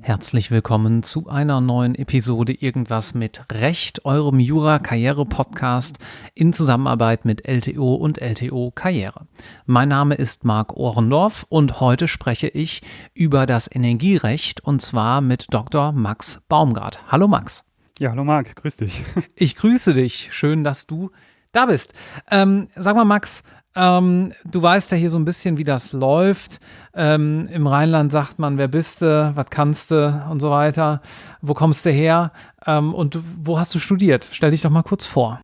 Herzlich willkommen zu einer neuen Episode Irgendwas mit Recht, eurem Jura-Karriere-Podcast in Zusammenarbeit mit LTO und LTO Karriere. Mein Name ist Marc Ohrendorf und heute spreche ich über das Energierecht und zwar mit Dr. Max Baumgart. Hallo Max. Ja, hallo Marc, grüß dich. Ich grüße dich. Schön, dass du da bist. Ähm, sag mal, Max, ähm, du weißt ja hier so ein bisschen, wie das läuft. Ähm, Im Rheinland sagt man, wer bist du, was kannst du und so weiter. Wo kommst du her ähm, und wo hast du studiert? Stell dich doch mal kurz vor.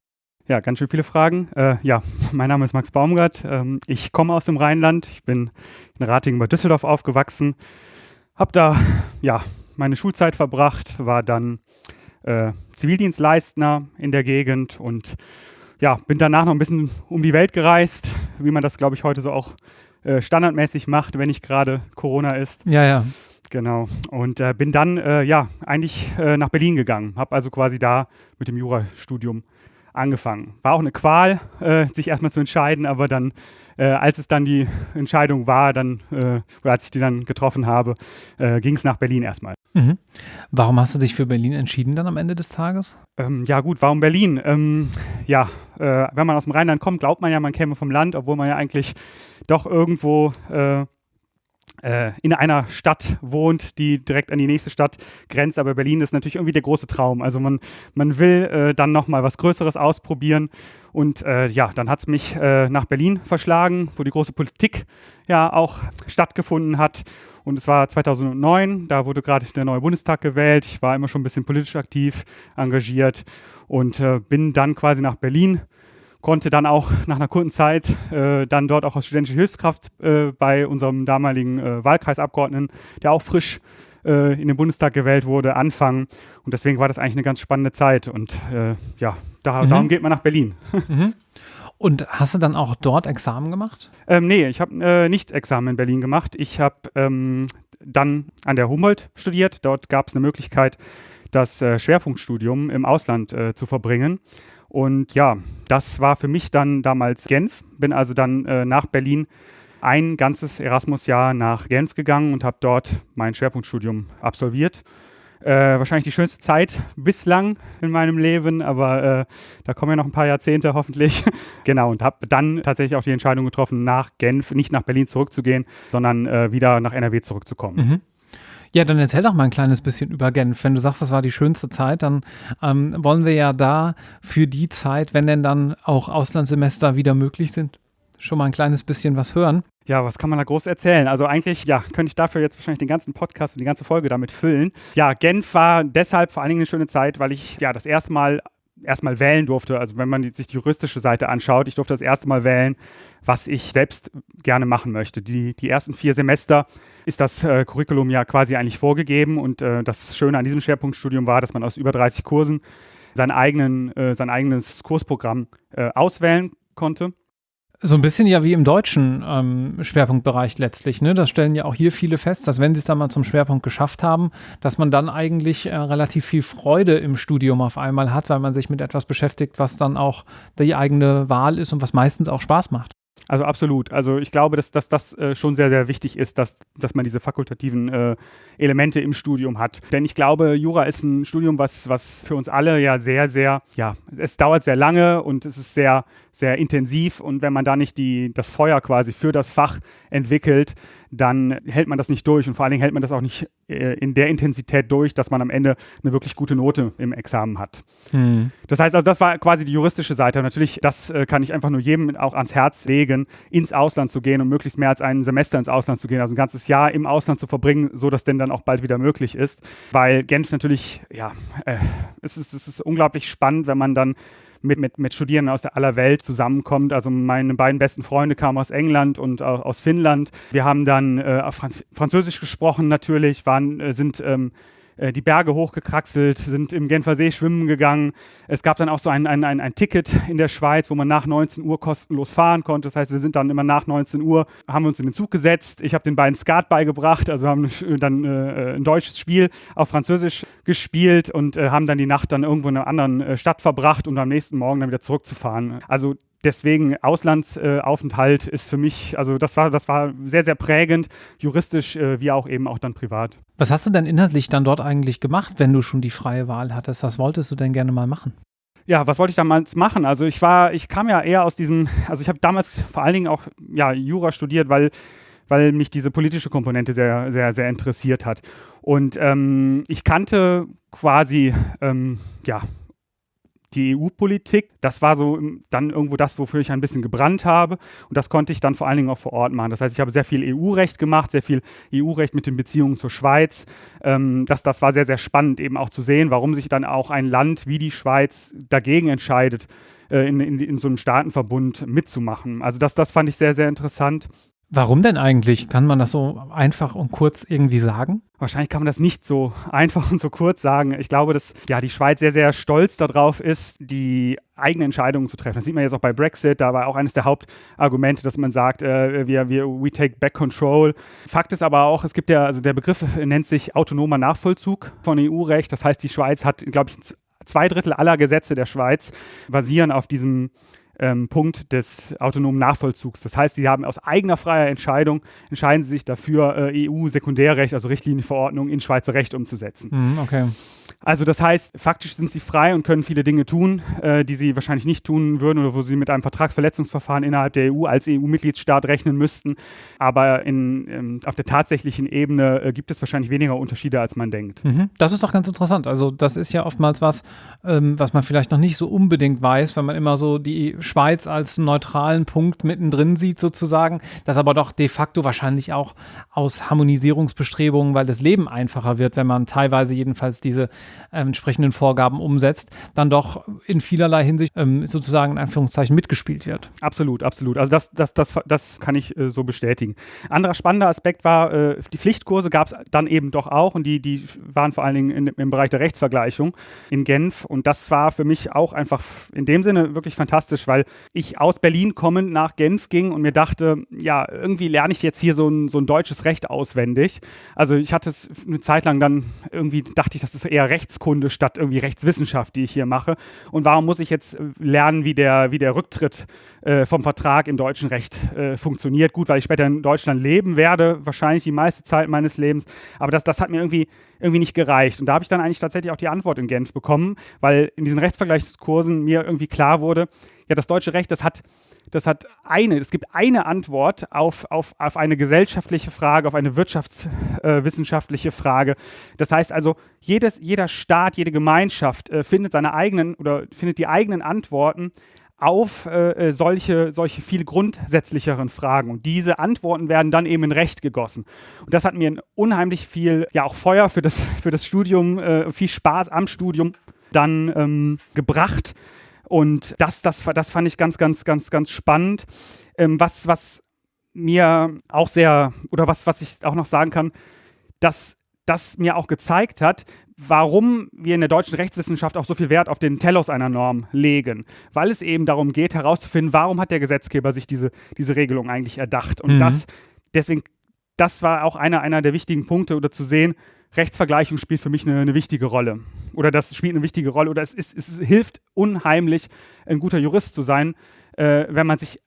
Ja, ganz schön viele Fragen. Äh, ja, mein Name ist Max Baumgart. Ähm, ich komme aus dem Rheinland. Ich bin in Ratingen bei Düsseldorf aufgewachsen. Habe da ja meine Schulzeit verbracht, war dann äh, Zivildienstleistner in der Gegend und ja, bin danach noch ein bisschen um die Welt gereist, wie man das, glaube ich, heute so auch äh, standardmäßig macht, wenn nicht gerade Corona ist. Ja, ja. Genau. Und äh, bin dann, äh, ja, eigentlich äh, nach Berlin gegangen. Habe also quasi da mit dem Jurastudium angefangen. War auch eine Qual, äh, sich erstmal zu entscheiden, aber dann, äh, als es dann die Entscheidung war, dann, oder als ich die dann getroffen habe, ging es nach Berlin erstmal. Mhm. Warum hast du dich für Berlin entschieden dann am Ende des Tages? Ähm, ja gut, warum Berlin? Ähm, ja, äh, wenn man aus dem Rheinland kommt, glaubt man ja, man käme vom Land, obwohl man ja eigentlich doch irgendwo äh, äh, in einer Stadt wohnt, die direkt an die nächste Stadt grenzt. Aber Berlin ist natürlich irgendwie der große Traum. Also man, man will äh, dann nochmal was Größeres ausprobieren. Und äh, ja, dann hat es mich äh, nach Berlin verschlagen, wo die große Politik ja auch stattgefunden hat. Und es war 2009, da wurde gerade der neue Bundestag gewählt. Ich war immer schon ein bisschen politisch aktiv, engagiert und äh, bin dann quasi nach Berlin konnte dann auch nach einer kurzen Zeit äh, dann dort auch als studentische Hilfskraft äh, bei unserem damaligen äh, Wahlkreisabgeordneten, der auch frisch äh, in den Bundestag gewählt wurde, anfangen. Und deswegen war das eigentlich eine ganz spannende Zeit. Und äh, ja, da, mhm. darum geht man nach Berlin. Mhm. Und hast du dann auch dort Examen gemacht? Ähm, nee, ich habe äh, nicht Examen in Berlin gemacht. Ich habe ähm, dann an der Humboldt studiert. Dort gab es eine Möglichkeit, das Schwerpunktstudium im Ausland zu verbringen. Und ja, das war für mich dann damals Genf. Bin also dann äh, nach Berlin ein ganzes Erasmus-Jahr nach Genf gegangen und habe dort mein Schwerpunktstudium absolviert. Äh, wahrscheinlich die schönste Zeit bislang in meinem Leben, aber äh, da kommen ja noch ein paar Jahrzehnte hoffentlich. genau, und habe dann tatsächlich auch die Entscheidung getroffen, nach Genf, nicht nach Berlin zurückzugehen, sondern äh, wieder nach NRW zurückzukommen. Mhm. Ja, dann erzähl doch mal ein kleines bisschen über Genf. Wenn du sagst, das war die schönste Zeit, dann ähm, wollen wir ja da für die Zeit, wenn denn dann auch Auslandssemester wieder möglich sind, schon mal ein kleines bisschen was hören. Ja, was kann man da groß erzählen? Also eigentlich, ja, könnte ich dafür jetzt wahrscheinlich den ganzen Podcast und die ganze Folge damit füllen. Ja, Genf war deshalb vor allen Dingen eine schöne Zeit, weil ich ja das erste Mal erstmal wählen durfte. Also wenn man sich die juristische Seite anschaut, ich durfte das erste Mal wählen, was ich selbst gerne machen möchte. Die, die ersten vier Semester ist das äh, Curriculum ja quasi eigentlich vorgegeben und äh, das Schöne an diesem Schwerpunktstudium war, dass man aus über 30 Kursen seinen eigenen, äh, sein eigenes Kursprogramm äh, auswählen konnte. So ein bisschen ja wie im deutschen ähm, Schwerpunktbereich letztlich. Ne? Das stellen ja auch hier viele fest, dass wenn sie es dann mal zum Schwerpunkt geschafft haben, dass man dann eigentlich äh, relativ viel Freude im Studium auf einmal hat, weil man sich mit etwas beschäftigt, was dann auch die eigene Wahl ist und was meistens auch Spaß macht. Also absolut. Also ich glaube, dass, dass das äh, schon sehr, sehr wichtig ist, dass, dass man diese fakultativen äh, Elemente im Studium hat. Denn ich glaube, Jura ist ein Studium, was, was für uns alle ja sehr, sehr, ja, es dauert sehr lange und es ist sehr, sehr intensiv. Und wenn man da nicht die, das Feuer quasi für das Fach entwickelt, dann hält man das nicht durch. Und vor allen Dingen hält man das auch nicht äh, in der Intensität durch, dass man am Ende eine wirklich gute Note im Examen hat. Hm. Das heißt also, das war quasi die juristische Seite. natürlich, das äh, kann ich einfach nur jedem auch ans Herz legen, ins Ausland zu gehen und möglichst mehr als ein Semester ins Ausland zu gehen, also ein ganzes Jahr im Ausland zu verbringen, so dass denn dann auch bald wieder möglich ist. Weil Genf natürlich, ja, äh, es, ist, es ist unglaublich spannend, wenn man dann mit, mit, mit Studierenden aus der aller Welt zusammenkommt. Also meine beiden besten Freunde kamen aus England und aus Finnland. Wir haben dann äh, Franz Französisch gesprochen natürlich, waren, äh, sind ähm, äh, die Berge hochgekraxelt, sind im Genfer See schwimmen gegangen. Es gab dann auch so ein, ein, ein, ein Ticket in der Schweiz, wo man nach 19 Uhr kostenlos fahren konnte. Das heißt, wir sind dann immer nach 19 Uhr, haben uns in den Zug gesetzt. Ich habe den beiden Skat beigebracht, also haben dann äh, ein deutsches Spiel auf Französisch gespielt und äh, haben dann die Nacht dann irgendwo in einer anderen äh, Stadt verbracht, um am nächsten Morgen dann wieder zurückzufahren. Also deswegen Auslandsaufenthalt ist für mich, also das war, das war sehr, sehr prägend, juristisch äh, wie auch eben auch dann privat. Was hast du denn inhaltlich dann dort eigentlich gemacht, wenn du schon die freie Wahl hattest? Was wolltest du denn gerne mal machen? Ja, was wollte ich damals machen? Also ich war, ich kam ja eher aus diesem, also ich habe damals vor allen Dingen auch ja, Jura studiert, weil weil mich diese politische Komponente sehr, sehr, sehr interessiert hat. Und ähm, ich kannte quasi, ähm, ja, die EU-Politik. Das war so dann irgendwo das, wofür ich ein bisschen gebrannt habe. Und das konnte ich dann vor allen Dingen auch vor Ort machen. Das heißt, ich habe sehr viel EU-Recht gemacht, sehr viel EU-Recht mit den Beziehungen zur Schweiz. Ähm, das, das war sehr, sehr spannend eben auch zu sehen, warum sich dann auch ein Land wie die Schweiz dagegen entscheidet, äh, in, in, in so einem Staatenverbund mitzumachen. Also das, das fand ich sehr, sehr interessant. Warum denn eigentlich? Kann man das so einfach und kurz irgendwie sagen? Wahrscheinlich kann man das nicht so einfach und so kurz sagen. Ich glaube, dass ja die Schweiz sehr, sehr stolz darauf ist, die eigene Entscheidungen zu treffen. Das sieht man jetzt auch bei Brexit. Da war auch eines der Hauptargumente, dass man sagt, äh, wir, wir, we take back control. Fakt ist aber auch, es gibt ja, also der Begriff nennt sich autonomer Nachvollzug von EU-Recht. Das heißt, die Schweiz hat, glaube ich, zwei Drittel aller Gesetze der Schweiz basieren auf diesem ähm, Punkt des autonomen Nachvollzugs. Das heißt, sie haben aus eigener freier Entscheidung, entscheiden sie sich dafür, äh, EU-Sekundärrecht, also Richtlinienverordnung in Schweizer Recht umzusetzen. Mhm, okay. Also das heißt, faktisch sind sie frei und können viele Dinge tun, äh, die sie wahrscheinlich nicht tun würden oder wo sie mit einem Vertragsverletzungsverfahren innerhalb der EU als EU-Mitgliedstaat rechnen müssten. Aber in, ähm, auf der tatsächlichen Ebene äh, gibt es wahrscheinlich weniger Unterschiede, als man denkt. Mhm. Das ist doch ganz interessant. Also das ist ja oftmals was, ähm, was man vielleicht noch nicht so unbedingt weiß, wenn man immer so die Schweiz als neutralen Punkt mittendrin sieht sozusagen, das aber doch de facto wahrscheinlich auch aus Harmonisierungsbestrebungen, weil das Leben einfacher wird, wenn man teilweise jedenfalls diese äh, entsprechenden Vorgaben umsetzt, dann doch in vielerlei Hinsicht ähm, sozusagen in Anführungszeichen mitgespielt wird. Absolut, absolut. Also das, das, das, das kann ich äh, so bestätigen. Anderer spannender Aspekt war, äh, die Pflichtkurse gab es dann eben doch auch und die, die waren vor allen Dingen in, im Bereich der Rechtsvergleichung in Genf und das war für mich auch einfach in dem Sinne wirklich fantastisch, weil ich aus Berlin kommend nach Genf ging und mir dachte, ja, irgendwie lerne ich jetzt hier so ein, so ein deutsches Recht auswendig. Also ich hatte es eine Zeit lang dann irgendwie, dachte ich, das ist eher Rechtskunde statt irgendwie Rechtswissenschaft, die ich hier mache. Und warum muss ich jetzt lernen, wie der, wie der Rücktritt äh, vom Vertrag im deutschen Recht äh, funktioniert? Gut, weil ich später in Deutschland leben werde, wahrscheinlich die meiste Zeit meines Lebens. Aber das, das hat mir irgendwie, irgendwie nicht gereicht. Und da habe ich dann eigentlich tatsächlich auch die Antwort in Genf bekommen, weil in diesen Rechtsvergleichskursen mir irgendwie klar wurde, ja, das deutsche Recht, das hat das hat eine, es gibt eine Antwort auf, auf, auf eine gesellschaftliche Frage, auf eine wirtschaftswissenschaftliche äh, Frage. Das heißt also, jedes, jeder Staat, jede Gemeinschaft äh, findet seine eigenen oder findet die eigenen Antworten auf äh, äh solche, solche viel grundsätzlicheren Fragen. Und diese Antworten werden dann eben in Recht gegossen. Und das hat mir unheimlich viel, ja auch Feuer für das, für das Studium, äh, viel Spaß am Studium dann ähm, gebracht und das, das, das fand ich ganz, ganz, ganz, ganz spannend. Ähm, was, was mir auch sehr, oder was, was ich auch noch sagen kann, dass das mir auch gezeigt hat, warum wir in der deutschen Rechtswissenschaft auch so viel Wert auf den Telos einer Norm legen. Weil es eben darum geht, herauszufinden, warum hat der Gesetzgeber sich diese, diese Regelung eigentlich erdacht. Und mhm. das, deswegen, das war auch einer, einer der wichtigen Punkte, oder zu sehen, Rechtsvergleichung spielt für mich eine, eine, wichtige Rolle. Oder das spielt eine wichtige Rolle. Oder es, ist, es hilft unheimlich, ein guter Jurist zu sein, äh, wenn man sich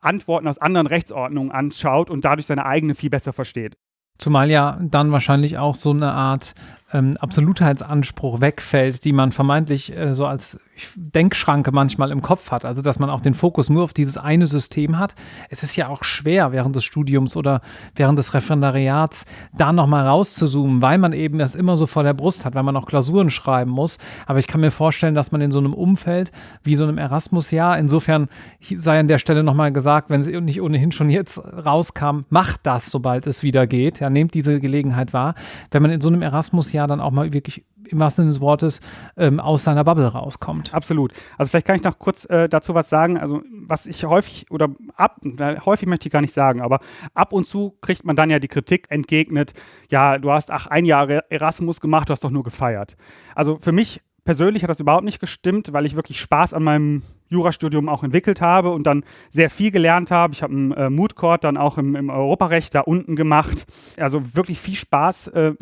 Antworten aus anderen Rechtsordnungen anschaut und dadurch seine eigene viel besser versteht. Zumal ja dann wahrscheinlich auch so eine Art ähm, Absolutheitsanspruch wegfällt, die man vermeintlich äh, so als Denkschranke manchmal im Kopf hat. Also, dass man auch den Fokus nur auf dieses eine System hat. Es ist ja auch schwer, während des Studiums oder während des Referendariats da nochmal rauszuzoomen, weil man eben das immer so vor der Brust hat, weil man auch Klausuren schreiben muss. Aber ich kann mir vorstellen, dass man in so einem Umfeld wie so einem Erasmus-Jahr, insofern sei an der Stelle nochmal gesagt, wenn es nicht ohnehin schon jetzt rauskam, macht das, sobald es wieder geht. Ja, nehmt diese Gelegenheit wahr. Wenn man in so einem Erasmus-Jahr Jahr dann auch mal wirklich im wahrsten Sinne des Wortes ähm, aus seiner Bubble rauskommt. Absolut. Also vielleicht kann ich noch kurz äh, dazu was sagen. Also was ich häufig oder ab, häufig möchte ich gar nicht sagen, aber ab und zu kriegt man dann ja die Kritik entgegnet, ja, du hast ach ein Jahr Erasmus gemacht, du hast doch nur gefeiert. Also für mich persönlich hat das überhaupt nicht gestimmt, weil ich wirklich Spaß an meinem Jurastudium auch entwickelt habe und dann sehr viel gelernt habe. Ich habe einen äh, Mood Court dann auch im, im, Europarecht da unten gemacht. Also wirklich viel Spaß äh,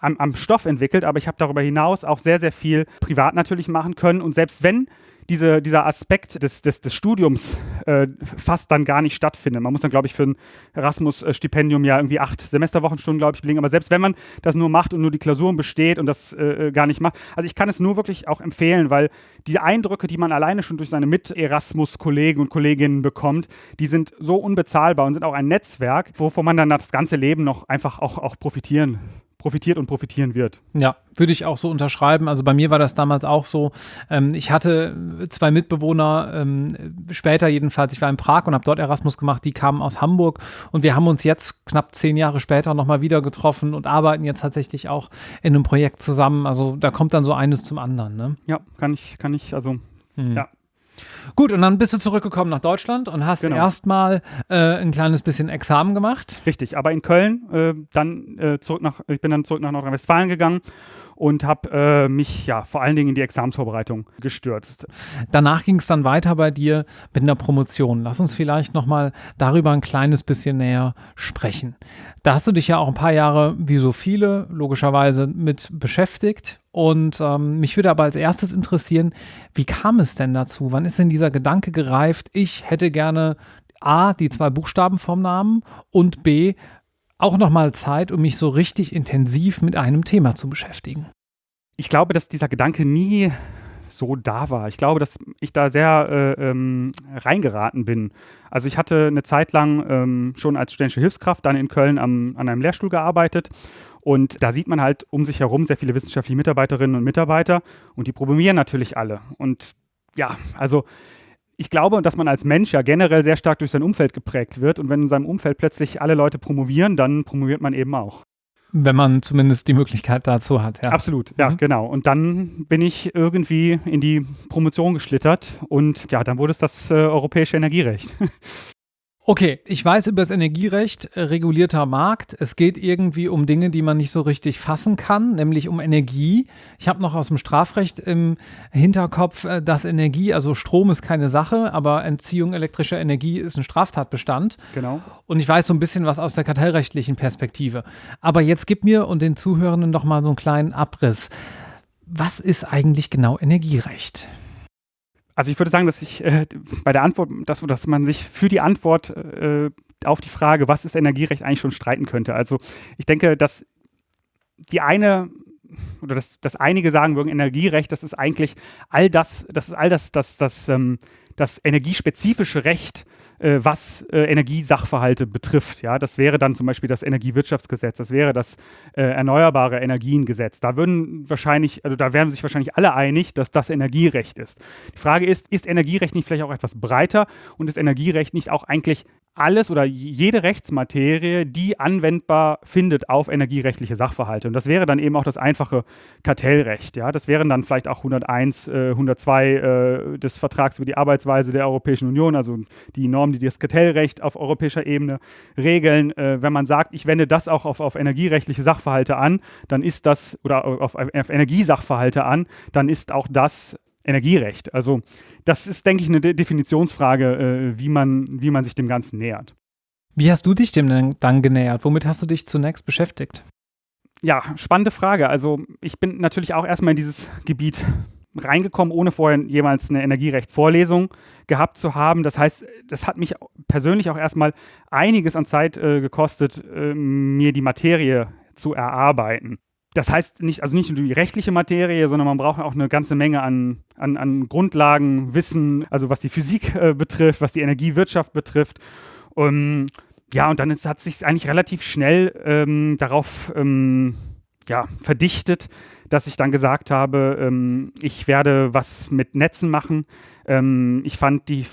am, am Stoff entwickelt, aber ich habe darüber hinaus auch sehr, sehr viel privat natürlich machen können. Und selbst wenn diese, dieser Aspekt des, des, des Studiums äh, fast dann gar nicht stattfindet. Man muss dann, glaube ich, für ein Erasmus-Stipendium ja irgendwie acht Semesterwochenstunden, glaube ich, belegen. Aber selbst wenn man das nur macht und nur die Klausuren besteht und das äh, gar nicht macht, also ich kann es nur wirklich auch empfehlen, weil die Eindrücke, die man alleine schon durch seine Mit-Erasmus-Kollegen und Kolleginnen bekommt, die sind so unbezahlbar und sind auch ein Netzwerk, wovon man dann das ganze Leben noch einfach auch, auch profitieren profitiert und profitieren wird. Ja, würde ich auch so unterschreiben. Also bei mir war das damals auch so. Ähm, ich hatte zwei Mitbewohner, ähm, später jedenfalls, ich war in Prag und habe dort Erasmus gemacht, die kamen aus Hamburg und wir haben uns jetzt knapp zehn Jahre später nochmal wieder getroffen und arbeiten jetzt tatsächlich auch in einem Projekt zusammen. Also da kommt dann so eines zum anderen. Ne? Ja, kann ich, kann ich, also hm. ja, Gut, und dann bist du zurückgekommen nach Deutschland und hast genau. erstmal äh, ein kleines bisschen Examen gemacht. Richtig, aber in Köln, äh, dann äh, zurück nach, ich bin dann zurück nach Nordrhein-Westfalen gegangen und habe äh, mich ja vor allen Dingen in die Examensvorbereitung gestürzt. Danach ging es dann weiter bei dir mit einer Promotion. Lass uns vielleicht nochmal darüber ein kleines bisschen näher sprechen. Da hast du dich ja auch ein paar Jahre, wie so viele, logischerweise mit beschäftigt. Und ähm, mich würde aber als erstes interessieren, wie kam es denn dazu? Wann ist denn dieser Gedanke gereift, ich hätte gerne A, die zwei Buchstaben vom Namen und B, auch nochmal Zeit, um mich so richtig intensiv mit einem Thema zu beschäftigen. Ich glaube, dass dieser Gedanke nie so da war. Ich glaube, dass ich da sehr äh, ähm, reingeraten bin. Also ich hatte eine Zeit lang ähm, schon als studentische Hilfskraft dann in Köln am, an einem Lehrstuhl gearbeitet und da sieht man halt um sich herum sehr viele wissenschaftliche Mitarbeiterinnen und Mitarbeiter und die promovieren natürlich alle. Und ja, also ich glaube, dass man als Mensch ja generell sehr stark durch sein Umfeld geprägt wird. Und wenn in seinem Umfeld plötzlich alle Leute promovieren, dann promoviert man eben auch. Wenn man zumindest die Möglichkeit dazu hat, ja. Absolut, ja, mhm. genau. Und dann bin ich irgendwie in die Promotion geschlittert und ja, dann wurde es das äh, europäische Energierecht. Okay, ich weiß über das Energierecht, äh, regulierter Markt. Es geht irgendwie um Dinge, die man nicht so richtig fassen kann, nämlich um Energie. Ich habe noch aus dem Strafrecht im Hinterkopf, äh, dass Energie, also Strom ist keine Sache, aber Entziehung elektrischer Energie ist ein Straftatbestand. Genau. Und ich weiß so ein bisschen was aus der kartellrechtlichen Perspektive. Aber jetzt gib mir und den Zuhörenden noch mal so einen kleinen Abriss. Was ist eigentlich genau Energierecht? Also ich würde sagen, dass ich äh, bei der Antwort, dass, dass man sich für die Antwort äh, auf die Frage, was ist Energierecht, eigentlich schon streiten könnte. Also ich denke, dass die eine oder dass, dass einige sagen würden, Energierecht, das ist eigentlich all das, das ist all das, das, das, ähm, das energiespezifische Recht, äh, was äh, Energiesachverhalte betrifft. Ja, das wäre dann zum Beispiel das Energiewirtschaftsgesetz, das wäre das äh, Erneuerbare Energiengesetz. Da würden wahrscheinlich, also da wären sich wahrscheinlich alle einig, dass das Energierecht ist. Die Frage ist, ist Energierecht nicht vielleicht auch etwas breiter und ist Energierecht nicht auch eigentlich alles oder jede Rechtsmaterie, die anwendbar findet auf energierechtliche Sachverhalte. Und das wäre dann eben auch das einfache Kartellrecht. Ja? Das wären dann vielleicht auch 101, äh, 102 äh, des Vertrags über die Arbeitsweise der Europäischen Union, also die Normen, die das Kartellrecht auf europäischer Ebene regeln. Äh, wenn man sagt, ich wende das auch auf, auf energierechtliche Sachverhalte an, dann ist das, oder auf, auf Energiesachverhalte an, dann ist auch das Energierecht. Also das ist, denke ich, eine De Definitionsfrage, äh, wie, man, wie man sich dem Ganzen nähert. Wie hast du dich dem denn dann genähert? Womit hast du dich zunächst beschäftigt? Ja, spannende Frage. Also ich bin natürlich auch erstmal in dieses Gebiet reingekommen, ohne vorher jemals eine Energierechtsvorlesung gehabt zu haben. Das heißt, das hat mich persönlich auch erstmal einiges an Zeit äh, gekostet, äh, mir die Materie zu erarbeiten das heißt nicht, also nicht nur die rechtliche Materie, sondern man braucht auch eine ganze Menge an, an, an Grundlagen, Wissen, also was die Physik äh, betrifft, was die Energiewirtschaft betrifft. Um, ja, und dann ist, hat sich eigentlich relativ schnell ähm, darauf ähm, ja, verdichtet, dass ich dann gesagt habe, ähm, ich werde was mit Netzen machen. Ähm, ich fand die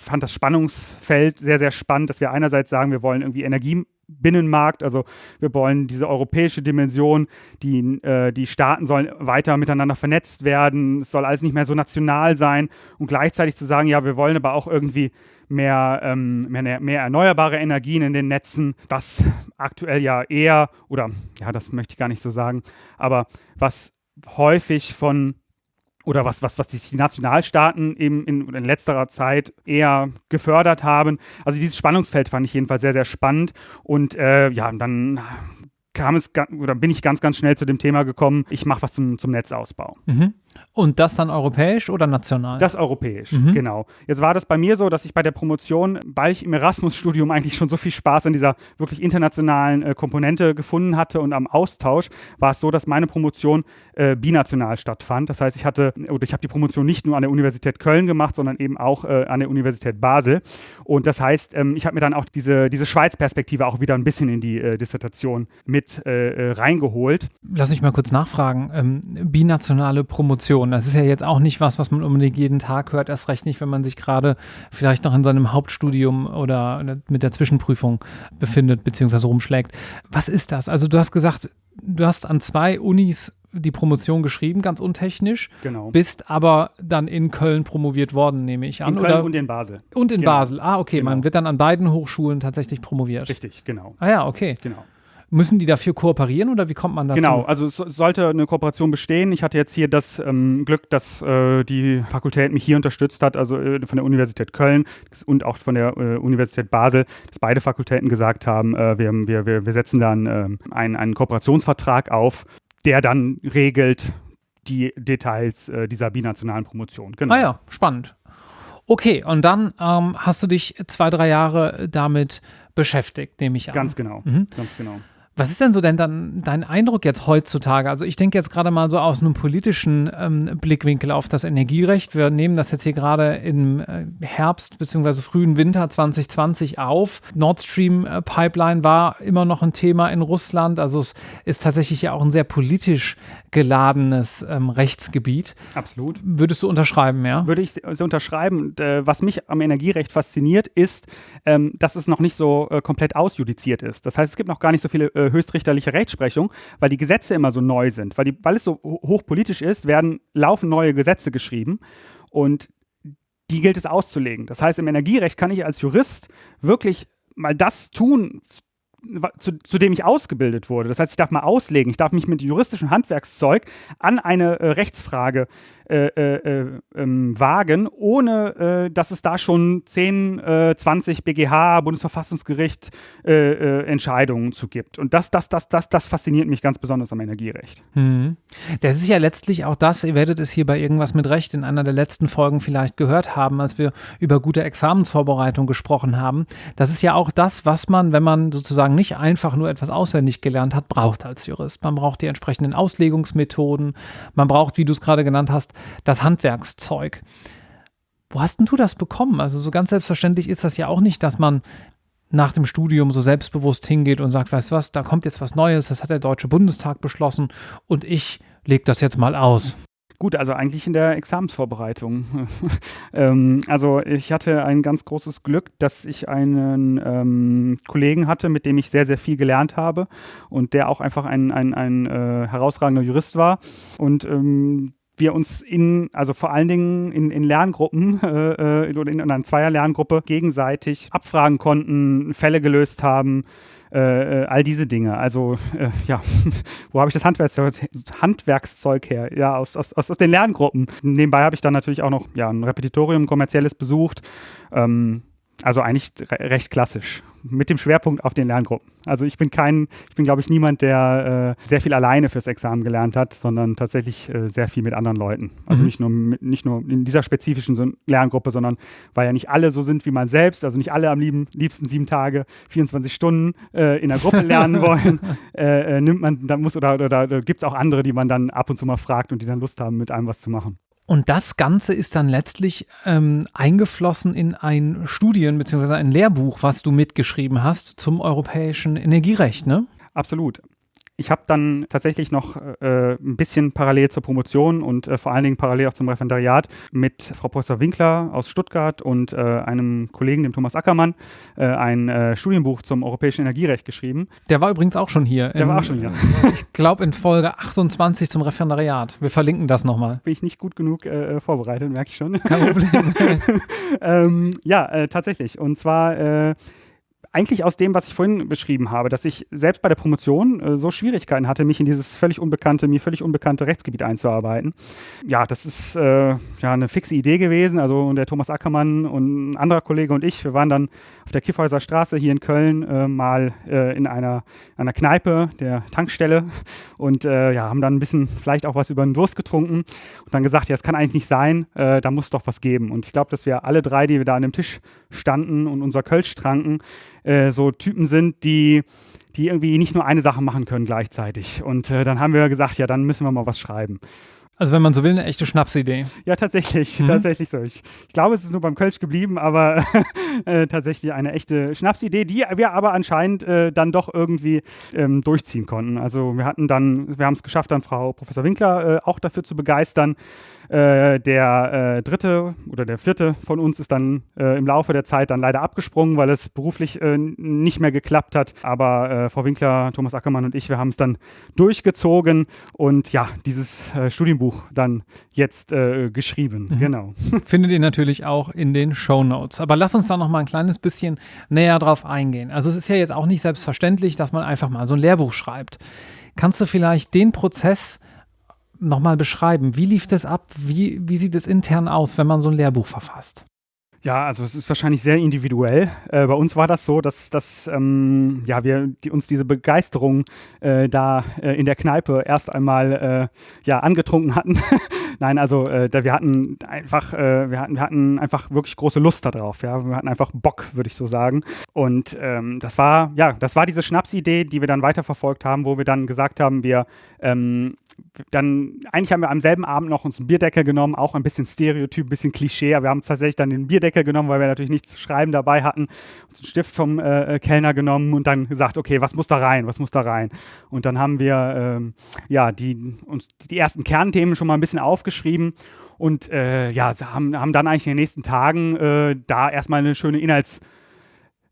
fand das Spannungsfeld sehr, sehr spannend, dass wir einerseits sagen, wir wollen irgendwie Energie Binnenmarkt. Also wir wollen diese europäische Dimension, die, äh, die Staaten sollen weiter miteinander vernetzt werden, es soll alles nicht mehr so national sein. Und gleichzeitig zu sagen, ja, wir wollen aber auch irgendwie mehr, ähm, mehr, mehr erneuerbare Energien in den Netzen, was aktuell ja eher, oder ja, das möchte ich gar nicht so sagen, aber was häufig von oder was, was, was die Nationalstaaten eben in, in letzterer Zeit eher gefördert haben. Also dieses Spannungsfeld fand ich jedenfalls sehr, sehr spannend. Und äh, ja, dann kam es oder bin ich ganz, ganz schnell zu dem Thema gekommen, ich mache was zum, zum Netzausbau. Mhm. Und das dann europäisch oder national? Das europäisch, mhm. genau. Jetzt war das bei mir so, dass ich bei der Promotion, weil ich im Erasmus-Studium eigentlich schon so viel Spaß an dieser wirklich internationalen äh, Komponente gefunden hatte und am Austausch, war es so, dass meine Promotion äh, binational stattfand. Das heißt, ich hatte, oder ich habe die Promotion nicht nur an der Universität Köln gemacht, sondern eben auch äh, an der Universität Basel. Und das heißt, ähm, ich habe mir dann auch diese, diese Schweiz-Perspektive auch wieder ein bisschen in die äh, Dissertation mit äh, äh, reingeholt. Lass mich mal kurz nachfragen. Ähm, binationale Promotion. Das ist ja jetzt auch nicht was, was man unbedingt jeden Tag hört, erst recht nicht, wenn man sich gerade vielleicht noch in seinem Hauptstudium oder mit der Zwischenprüfung befindet bzw. rumschlägt. Was ist das? Also du hast gesagt, du hast an zwei Unis die Promotion geschrieben, ganz untechnisch. Genau. Bist aber dann in Köln promoviert worden, nehme ich an. In Köln oder? und in Basel. Und in genau. Basel. Ah, okay. Genau. Man wird dann an beiden Hochschulen tatsächlich promoviert. Richtig, genau. Ah ja, okay. Genau. Müssen die dafür kooperieren oder wie kommt man dazu? Genau, also es sollte eine Kooperation bestehen. Ich hatte jetzt hier das ähm, Glück, dass äh, die Fakultät mich hier unterstützt hat, also äh, von der Universität Köln und auch von der äh, Universität Basel, dass beide Fakultäten gesagt haben, äh, wir, wir, wir, wir setzen dann ähm, einen, einen Kooperationsvertrag auf, der dann regelt die Details äh, dieser binationalen Promotion. Genau. Ah ja, spannend. Okay, und dann ähm, hast du dich zwei, drei Jahre damit beschäftigt, nehme ich an. Ganz genau, mhm. ganz genau. Was ist denn so denn dann dein Eindruck jetzt heutzutage? Also ich denke jetzt gerade mal so aus einem politischen ähm, Blickwinkel auf das Energierecht. Wir nehmen das jetzt hier gerade im äh, Herbst bzw. frühen Winter 2020 auf. Nord Stream äh, Pipeline war immer noch ein Thema in Russland. Also es ist tatsächlich ja auch ein sehr politisch geladenes ähm, Rechtsgebiet. Absolut. Würdest du unterschreiben, ja? Würde ich so unterschreiben. Und, äh, was mich am Energierecht fasziniert, ist, ähm, dass es noch nicht so äh, komplett ausjudiziert ist. Das heißt, es gibt noch gar nicht so viele höchstrichterliche Rechtsprechung, weil die Gesetze immer so neu sind. Weil, die, weil es so hochpolitisch ist, werden laufend neue Gesetze geschrieben und die gilt es auszulegen. Das heißt, im Energierecht kann ich als Jurist wirklich mal das tun, zu, zu, dem ich ausgebildet wurde. Das heißt, ich darf mal auslegen, ich darf mich mit juristischem Handwerkszeug an eine äh, Rechtsfrage wagen, ohne äh, dass es da schon 10, 20 BGH, Bundesverfassungsgericht äh, äh, Entscheidungen zu gibt. Und das, das, das, das, das fasziniert mich ganz besonders am Energierecht. Mhm. Das ist ja letztlich auch das, ihr werdet es hier bei irgendwas mit Recht in einer der letzten Folgen vielleicht gehört haben, als wir über gute Examensvorbereitung gesprochen haben. Das ist ja auch das, was man, wenn man sozusagen nicht einfach nur etwas auswendig gelernt hat, braucht als Jurist. Man braucht die entsprechenden Auslegungsmethoden, man braucht, wie du es gerade genannt hast, das Handwerkszeug. Wo hast denn du das bekommen? Also so ganz selbstverständlich ist das ja auch nicht, dass man nach dem Studium so selbstbewusst hingeht und sagt, weißt du was, da kommt jetzt was Neues, das hat der Deutsche Bundestag beschlossen und ich lege das jetzt mal aus. Gut, also eigentlich in der Examensvorbereitung. ähm, also ich hatte ein ganz großes Glück, dass ich einen ähm, Kollegen hatte, mit dem ich sehr, sehr viel gelernt habe und der auch einfach ein, ein, ein äh, herausragender Jurist war. Und ähm, wir uns in, also vor allen Dingen in, in Lerngruppen äh, äh oder in einer Zweier-Lerngruppe gegenseitig abfragen konnten, Fälle gelöst haben, äh, äh, all diese Dinge. Also äh, ja, wo habe ich das Handwerkszeug, Handwerkszeug her? Ja, aus, aus, aus den Lerngruppen. Nebenbei habe ich dann natürlich auch noch ja, ein Repetitorium, kommerzielles besucht. Ähm, also eigentlich recht klassisch, mit dem Schwerpunkt auf den Lerngruppen. Also ich bin kein, ich bin glaube ich niemand, der äh, sehr viel alleine fürs Examen gelernt hat, sondern tatsächlich äh, sehr viel mit anderen Leuten. Also mhm. nicht, nur, nicht nur in dieser spezifischen Lerngruppe, sondern weil ja nicht alle so sind wie man selbst, also nicht alle am lieben, liebsten sieben Tage, 24 Stunden äh, in der Gruppe lernen wollen, äh, äh, nimmt man, dann muss oder, oder, oder gibt es auch andere, die man dann ab und zu mal fragt und die dann Lust haben, mit einem was zu machen. Und das Ganze ist dann letztlich ähm, eingeflossen in ein Studien- bzw. ein Lehrbuch, was du mitgeschrieben hast zum europäischen Energierecht, ne? Absolut. Ich habe dann tatsächlich noch äh, ein bisschen parallel zur Promotion und äh, vor allen Dingen parallel auch zum Referendariat mit Frau Professor Winkler aus Stuttgart und äh, einem Kollegen, dem Thomas Ackermann, äh, ein äh, Studienbuch zum europäischen Energierecht geschrieben. Der war übrigens auch schon hier. Der in, war auch schon hier. Ich glaube in Folge 28 zum Referendariat. Wir verlinken das nochmal. Bin ich nicht gut genug äh, vorbereitet, merke ich schon. Kein Problem. ähm, ja, tatsächlich. Und zwar eigentlich aus dem, was ich vorhin beschrieben habe, dass ich selbst bei der Promotion äh, so Schwierigkeiten hatte, mich in dieses völlig unbekannte, mir völlig unbekannte Rechtsgebiet einzuarbeiten. Ja, das ist äh, ja eine fixe Idee gewesen. Also der Thomas Ackermann und ein anderer Kollege und ich, wir waren dann auf der Kiffhäuser Straße hier in Köln äh, mal äh, in einer, einer Kneipe, der Tankstelle und äh, ja, haben dann ein bisschen vielleicht auch was über den Durst getrunken und dann gesagt, ja, das kann eigentlich nicht sein, äh, da muss doch was geben. Und ich glaube, dass wir alle drei, die wir da an dem Tisch standen und unser Kölsch tranken, äh, so Typen sind, die, die irgendwie nicht nur eine Sache machen können gleichzeitig. Und äh, dann haben wir gesagt, ja, dann müssen wir mal was schreiben. Also wenn man so will, eine echte Schnapsidee. Ja, tatsächlich, mhm. tatsächlich so. Ich, ich, glaube, es ist nur beim Kölsch geblieben, aber äh, tatsächlich eine echte Schnapsidee, die wir aber anscheinend äh, dann doch irgendwie ähm, durchziehen konnten. Also wir hatten dann, wir haben es geschafft, dann Frau Professor Winkler äh, auch dafür zu begeistern, äh, der äh, dritte oder der vierte von uns ist dann äh, im Laufe der Zeit dann leider abgesprungen, weil es beruflich nicht mehr geklappt hat. Aber Frau Winkler, Thomas Ackermann und ich, wir haben es dann durchgezogen und ja, dieses Studienbuch dann jetzt geschrieben. Mhm. Genau. Findet ihr natürlich auch in den Show Notes. Aber lass uns da noch mal ein kleines bisschen näher drauf eingehen. Also es ist ja jetzt auch nicht selbstverständlich, dass man einfach mal so ein Lehrbuch schreibt. Kannst du vielleicht den Prozess nochmal beschreiben? Wie lief das ab? Wie, wie sieht es intern aus, wenn man so ein Lehrbuch verfasst? Ja, also es ist wahrscheinlich sehr individuell. Äh, bei uns war das so, dass, dass ähm, ja, wir die, uns diese Begeisterung äh, da äh, in der Kneipe erst einmal äh, ja, angetrunken hatten. Nein, also äh, da, wir hatten einfach, äh, wir, hatten, wir hatten einfach wirklich große Lust darauf. Ja? Wir hatten einfach Bock, würde ich so sagen. Und ähm, das war, ja, das war diese Schnapsidee, die wir dann weiterverfolgt haben, wo wir dann gesagt haben, wir ähm, dann, eigentlich haben wir am selben Abend noch uns einen Bierdeckel genommen, auch ein bisschen Stereotyp, ein bisschen Klischee, aber wir haben tatsächlich dann den Bierdeckel genommen, weil wir natürlich nichts zu schreiben dabei hatten, uns einen Stift vom äh, Kellner genommen und dann gesagt, okay, was muss da rein, was muss da rein? Und dann haben wir ähm, ja, die, uns die ersten Kernthemen schon mal ein bisschen aufgeschrieben und äh, ja, haben, haben dann eigentlich in den nächsten Tagen äh, da erstmal eine schöne Inhalts- äh,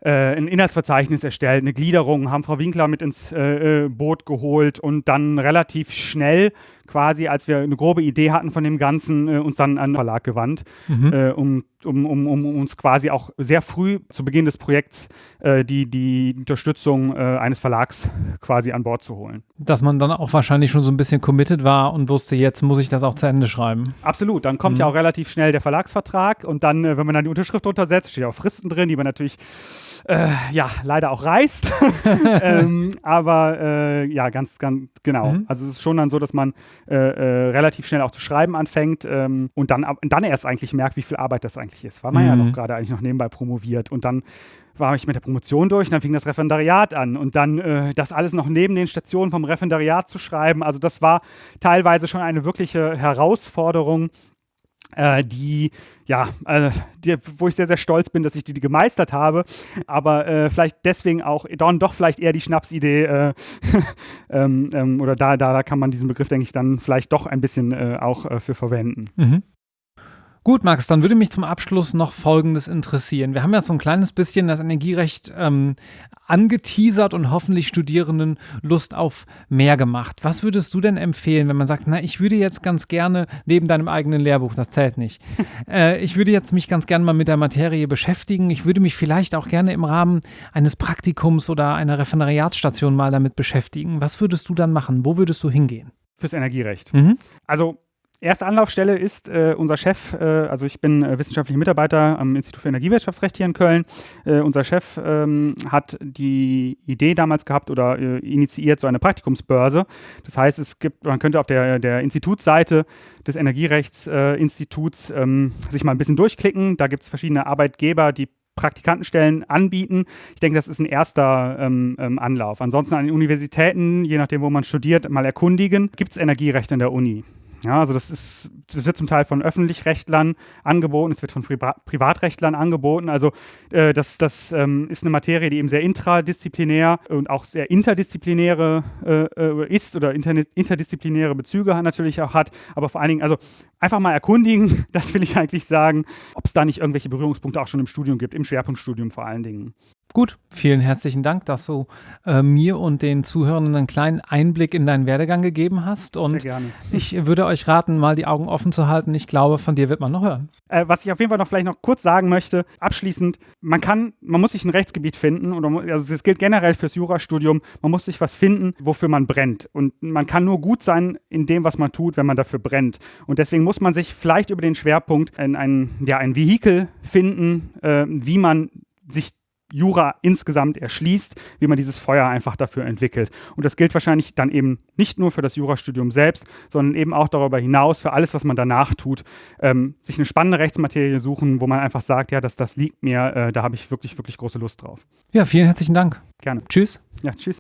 ein Inhaltsverzeichnis erstellt, eine Gliederung, haben Frau Winkler mit ins äh, äh, Boot geholt und dann relativ schnell quasi, als wir eine grobe Idee hatten von dem Ganzen, äh, uns dann an den Verlag gewandt, mhm. äh, um, um, um, um, uns quasi auch sehr früh zu Beginn des Projekts äh, die, die Unterstützung äh, eines Verlags quasi an Bord zu holen. Dass man dann auch wahrscheinlich schon so ein bisschen committed war und wusste, jetzt muss ich das auch zu Ende schreiben. Absolut, dann kommt mhm. ja auch relativ schnell der Verlagsvertrag und dann, äh, wenn man dann die Unterschrift untersetzt, steht auch Fristen drin, die man natürlich äh, ja, leider auch reißt. ähm, aber äh, ja, ganz, ganz genau. Mhm. Also es ist schon dann so, dass man äh, äh, relativ schnell auch zu schreiben anfängt ähm, und dann, dann erst eigentlich merkt, wie viel Arbeit das eigentlich ist, weil man mhm. ja noch gerade eigentlich noch nebenbei promoviert und dann war ich mit der Promotion durch und dann fing das Referendariat an und dann äh, das alles noch neben den Stationen vom Referendariat zu schreiben. Also das war teilweise schon eine wirkliche Herausforderung, die, ja, äh, die, wo ich sehr, sehr stolz bin, dass ich die, die gemeistert habe, aber äh, vielleicht deswegen auch, dann doch vielleicht eher die Schnapsidee äh, ähm, ähm, oder da, da, da kann man diesen Begriff, denke ich, dann vielleicht doch ein bisschen äh, auch äh, für verwenden. Mhm. Gut, Max, dann würde mich zum Abschluss noch Folgendes interessieren. Wir haben ja so ein kleines bisschen das Energierecht ähm, angeteasert und hoffentlich Studierenden Lust auf mehr gemacht. Was würdest du denn empfehlen, wenn man sagt, na, ich würde jetzt ganz gerne neben deinem eigenen Lehrbuch, das zählt nicht, äh, ich würde jetzt mich ganz gerne mal mit der Materie beschäftigen. Ich würde mich vielleicht auch gerne im Rahmen eines Praktikums oder einer Referendariatsstation mal damit beschäftigen. Was würdest du dann machen? Wo würdest du hingehen? Fürs Energierecht. Mhm. Also Erste Anlaufstelle ist äh, unser Chef, äh, also ich bin äh, wissenschaftlicher Mitarbeiter am Institut für Energiewirtschaftsrecht hier in Köln. Äh, unser Chef ähm, hat die Idee damals gehabt oder äh, initiiert so eine Praktikumsbörse. Das heißt, es gibt, man könnte auf der, der Institutsseite des Energierechtsinstituts ähm, sich mal ein bisschen durchklicken. Da gibt es verschiedene Arbeitgeber, die Praktikantenstellen anbieten. Ich denke, das ist ein erster ähm, ähm, Anlauf. Ansonsten an den Universitäten, je nachdem, wo man studiert, mal erkundigen. Gibt es Energierecht in der Uni? Ja, also das ist, das wird zum Teil von Öffentlichrechtlern angeboten, es wird von Priva Privatrechtlern angeboten. Also äh, das, das ähm, ist eine Materie, die eben sehr intradisziplinär und auch sehr interdisziplinäre äh, äh ist oder interdisziplinäre Bezüge natürlich auch hat. Aber vor allen Dingen, also einfach mal erkundigen, das will ich eigentlich sagen, ob es da nicht irgendwelche Berührungspunkte auch schon im Studium gibt, im Schwerpunktstudium vor allen Dingen. Gut, vielen herzlichen Dank, dass du äh, mir und den Zuhörenden einen kleinen Einblick in deinen Werdegang gegeben hast. Und Sehr gerne. ich würde euch raten, mal die Augen offen zu halten. Ich glaube, von dir wird man noch hören. Äh, was ich auf jeden Fall noch vielleicht noch kurz sagen möchte, abschließend, man kann, man muss sich ein Rechtsgebiet finden, oder also das gilt generell fürs Jurastudium, man muss sich was finden, wofür man brennt. Und man kann nur gut sein in dem, was man tut, wenn man dafür brennt. Und deswegen muss man sich vielleicht über den Schwerpunkt ein, ein, ja, ein Vehikel finden, äh, wie man sich Jura insgesamt erschließt, wie man dieses Feuer einfach dafür entwickelt. Und das gilt wahrscheinlich dann eben nicht nur für das Jurastudium selbst, sondern eben auch darüber hinaus für alles, was man danach tut. Ähm, sich eine spannende Rechtsmaterie suchen, wo man einfach sagt, ja, das, das liegt mir, äh, da habe ich wirklich, wirklich große Lust drauf. Ja, vielen herzlichen Dank. Gerne. Tschüss. Ja, tschüss.